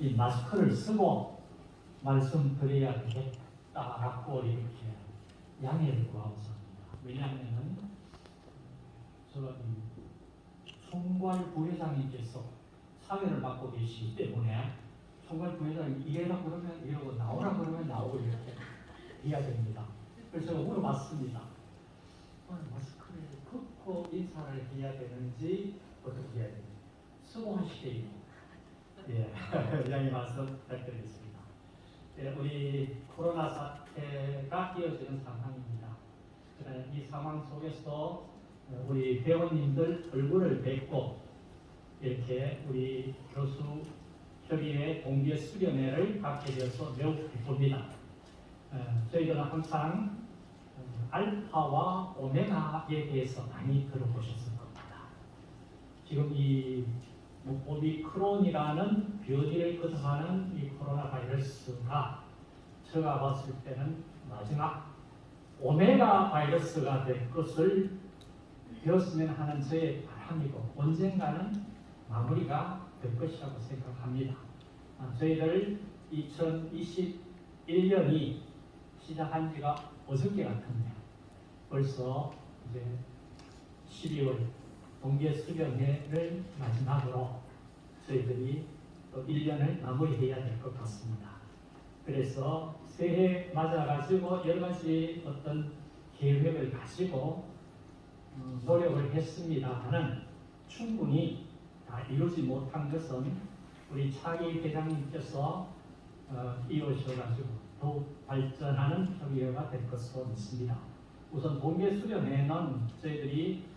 이 마스크를 쓰고 말씀드려야 되겠다라고 이렇게 양해를 구하고습니다 왜냐하면 저 총괄 부회장님께서 사회를 맡고 계시기 때문에 총괄 부회장이 이래라 그러면 이러고 나오라 그러면 나오고 이렇게 해야 됩니다. 그래서 제가 물어봤습니다. 마스크를 벗고 인사를 해야 되는지 어떻게 해야 되는지 수고하시게요. 예, 양해 말씀 부탁드리겠습니다. 예, 우리 코로나 사태가 이어지는 상황입니다. 이 상황 속에서 우리 회원님들 얼굴을 뵙고 이렇게 우리 교수 협의회 동기의 수련회를 갖게 되어서 매우 기쁩니다. 저희들은 항상 어, 알파와 오메가에 대해서 많이 들어보셨을 겁니다. 지금 이 오미크론이라는 변이를 거듭하는 이 코로나 바이러스가 제가 봤을 때는 마지막 오메가 바이러스가 될 것을 되었으면 하는 저의 바람이고 언젠가는 마무리가 될 것이라고 생각합니다. 아, 저희들 2021년이 시작한 지가 어저께 같은데 벌써 이제 12월 동계 수련회를 마지막으로 저희들이 또 1년을 마무리해야 될 것 같습니다. 그래서 새해 맞아가지고 여러 가지 어떤 계획을 가지고 어, 노력을 했습니다만은 충분히 다 이루지 못한 것은 우리 차기 회장님께서 어, 이루셔가지고 더욱 발전하는 협의회가 될 것으로 믿습니다. 우선 동계 수련회는 저희들이 어,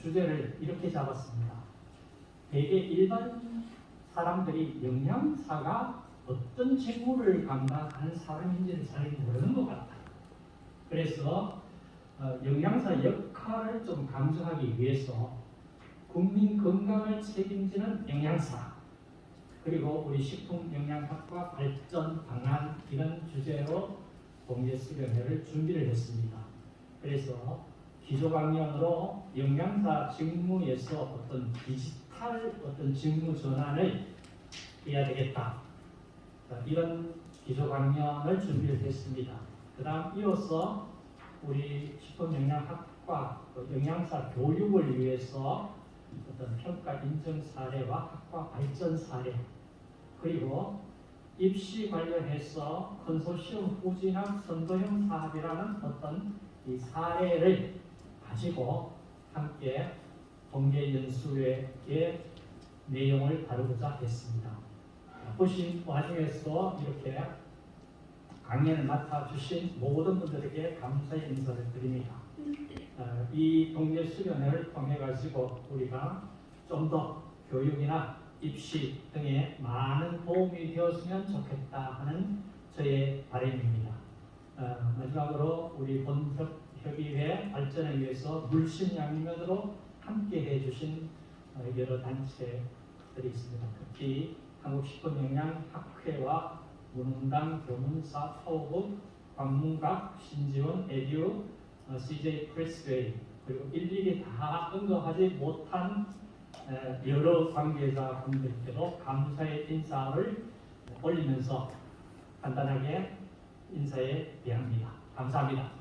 주제를 이렇게 잡았습니다. 대개 일반 사람들이 영양사가 어떤 직무를 감당하는 사람인지를 잘 모르는 것 같아요. 그래서 어, 영양사 역할을 좀 강조하기 위해서 국민 건강을 책임지는 영양사 그리고 우리 식품영양학과 발전 방안 이런 주제로 공개 수련회를 준비를 했습니다. 그래서 기조강연으로 영양사 직무에서 어떤 디지털 어떤 직무 전환을 해야 되겠다. 이런 기조강연을 준비를 했습니다. 그 다음 이어서 우리 식품영양학과 그 영양사 교육을 위해서 어떤 평가 인증 사례와 학과 발전 사례 그리고 입시 관련해서 컨소시엄 후진학 선도형 사업이라는 어떤 이 사례를 가지고 함께 동계 연수회의 내용을 다루고자 했습니다. 보신 와중에서 이렇게 강연을 맡아주신 모든 분들에게 감사의 인사를 드립니다. 어, 이 동계 수련회를 통해 가지고 우리가 좀 더 교육이나 입시 등에 많은 도움이 되었으면 좋겠다 하는 저의 바람입니다. 어, 마지막으로 우리 본 협의회 발전을 위해서 물심 양면으로 함께 해 주신 어, 여러 단체들이 있습니다. 특히 한국식품영양학회와 문흥당 교문사 파워북 광문각 신지원 에듀 어, CJ 프레스웨이 그리고 일일이 다 언급하지 못한 여러 관계자 분들께도 감사의 인사를 올리면서 간단하게 인사에 대합니다. 감사합니다.